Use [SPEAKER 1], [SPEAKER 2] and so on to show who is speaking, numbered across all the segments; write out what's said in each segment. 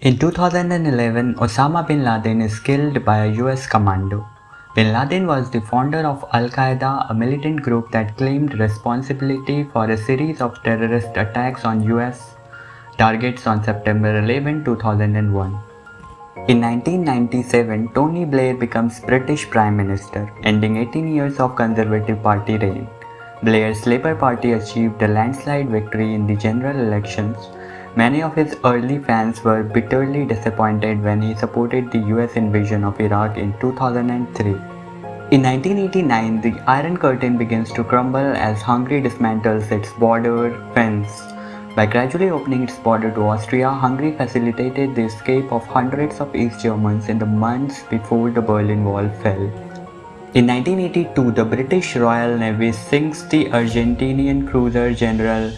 [SPEAKER 1] In 2011, Osama bin Laden is killed by a US commando. Bin Laden was the founder of Al Qaeda, a militant group that claimed responsibility for a series of terrorist attacks on US targets on September 11, 2001. In 1997, Tony Blair becomes British Prime Minister, ending 18 years of Conservative Party reign. Blair's Labour Party achieved a landslide victory in the general elections Many of his early fans were bitterly disappointed when he supported the US invasion of Iraq in 2003. In 1989, the Iron Curtain begins to crumble as Hungary dismantles its border fence. By gradually opening its border to Austria, Hungary facilitated the escape of hundreds of East Germans in the months before the Berlin Wall fell. In 1982, the British Royal Navy sinks the Argentinian cruiser General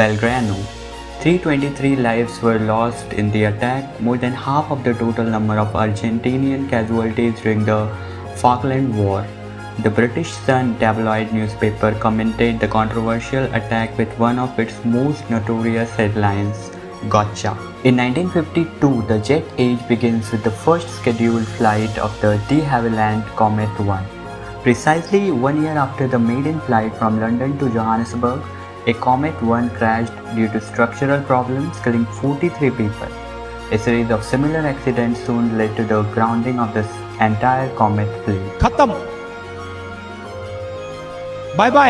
[SPEAKER 1] Belgrano. 323 lives were lost in the attack, more than half of the total number of Argentinian casualties during the Falkland War. The British Sun tabloid newspaper commented the controversial attack with one of its most notorious headlines, Gotcha. In 1952, the jet age begins with the first scheduled flight of the de Havilland Comet 1. Precisely one year after the maiden flight from London to Johannesburg, a Comet 1 crashed due to structural problems killing 43 people. A series of similar accidents soon led to the grounding of this entire comet fleet.
[SPEAKER 2] Bye bye.